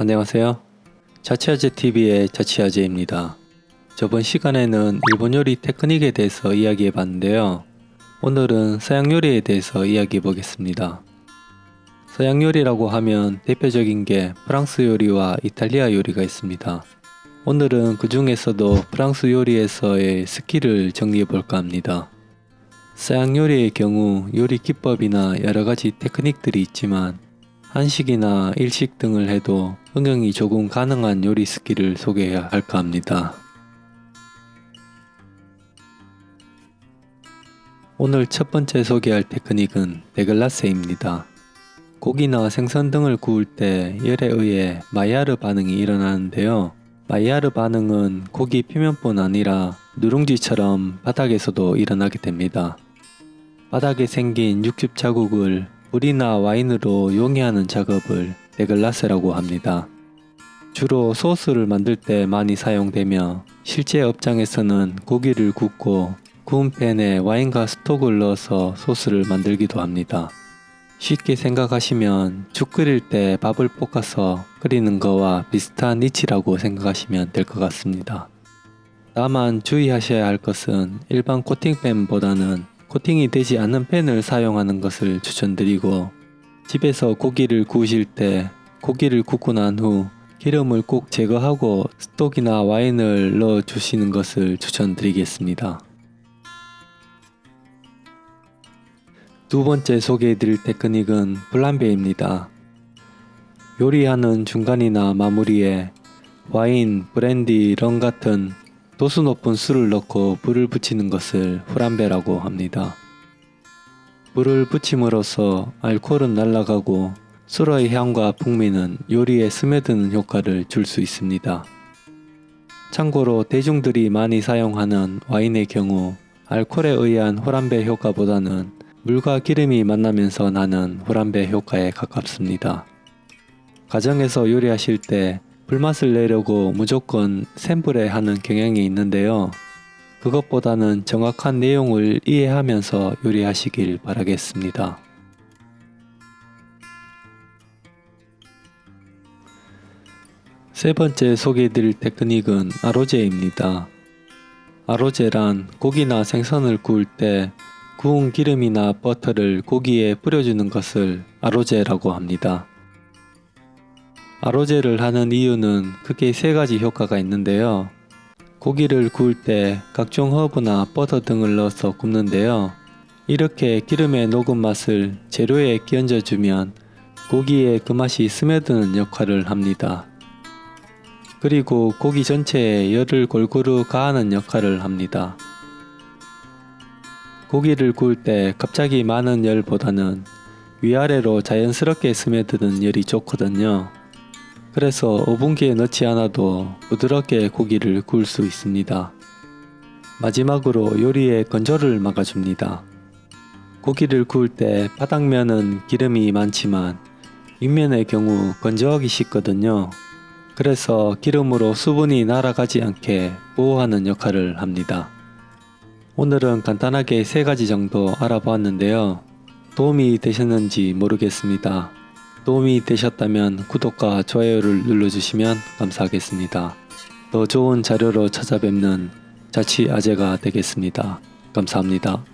안녕하세요. 자취아재TV의 자취아재입니다. 저번 시간에는 일본 요리 테크닉에 대해서 이야기해 봤는데요. 오늘은 서양 요리에 대해서 이야기해 보겠습니다. 서양 요리라고 하면 대표적인 게 프랑스 요리와 이탈리아 요리가 있습니다. 오늘은 그 중에서도 프랑스 요리에서의 스킬을 정리해 볼까 합니다. 서양 요리의 경우 요리 기법이나 여러 가지 테크닉들이 있지만 한식이나 일식 등을 해도 응용이 조금 가능한 요리 스킬을 소개해 볼까 합니다. 오늘 첫 번째 소개할 테크닉은 déglacer입니다. 고기나 생선 등을 구울 때 열에 의해 마이야르 반응이 일어나는데요. 마이야르 반응은 고기 표면뿐 아니라 누룽지처럼 바닥에서도 일어나게 됩니다. 바닥에 생긴 육즙 자국을 물이나 와인으로 용해하는 작업을 데글라스라고 합니다. 주로 소스를 만들 때 많이 사용되며 실제 업장에서는 고기를 굽고 구운 팬에 와인과 스톡을 넣어서 소스를 만들기도 합니다. 쉽게 생각하시면 죽 끓일 때 밥을 볶아서 끓이는 거와 비슷한 이치라고 생각하시면 될 것 같습니다. 다만 주의하셔야 할 것은 일반 코팅팬보다는 코팅이 되지 않은 팬을 사용하는 것을 추천드리고 집에서 고기를 구우실 때 고기를 굽고 난 후 기름을 꼭 제거하고 스톡이나 와인을 넣어 주시는 것을 추천드리겠습니다. 두 번째 소개해드릴 테크닉은 블람베입니다. 요리하는 중간이나 마무리에 와인, 브랜디, 럼 같은 도수 높은 술을 넣고 불을 붙이는 것을 후람베라고 합니다. 불을 붙임으로써 알코올은 날아가고 술의 향과 풍미는 요리에 스며드는 효과를 줄 수 있습니다. 참고로 대중들이 많이 사용하는 와인의 경우 알코올에 의한 후람베 효과보다는 물과 기름이 만나면서 나는 후람베 효과에 가깝습니다. 가정에서 요리하실 때 불맛을 내려고 무조건 센 불에 하는 경향이 있는데요. 그것보다는 정확한 내용을 이해하면서 요리하시길 바라겠습니다. 세 번째 소개해드릴 테크닉은 아로제입니다. 아로제란 고기나 생선을 구울 때 구운 기름이나 버터를 고기에 뿌려주는 것을 아로제라고 합니다. 아로제를 하는 이유는 크게 세 가지 효과가 있는데요. 고기를 구울 때 각종 허브나 버터 등을 넣어서 굽는데요. 이렇게 기름의 녹은 맛을 재료에 끼얹어주면 고기에 그 맛이 스며드는 역할을 합니다. 그리고 고기 전체에 열을 골고루 가하는 역할을 합니다. 고기를 구울 때 갑자기 많은 열보다는 위아래로 자연스럽게 스며드는 열이 좋거든요. 그래서 오븐기에 넣지 않아도 부드럽게 고기를 구울 수 있습니다. 마지막으로 요리의 건조를 막아줍니다. 고기를 구울 때 바닥면은 기름이 많지만 윗면의 경우 건조하기 쉽거든요. 그래서 기름으로 수분이 날아가지 않게 보호하는 역할을 합니다. 오늘은 간단하게 세 가지 정도 알아보았는데요. 도움이 되셨는지 모르겠습니다. 도움이 되셨다면 구독과 좋아요를 눌러주시면 감사하겠습니다. 더 좋은 자료로 찾아뵙는 자취 아재가 되겠습니다. 감사합니다.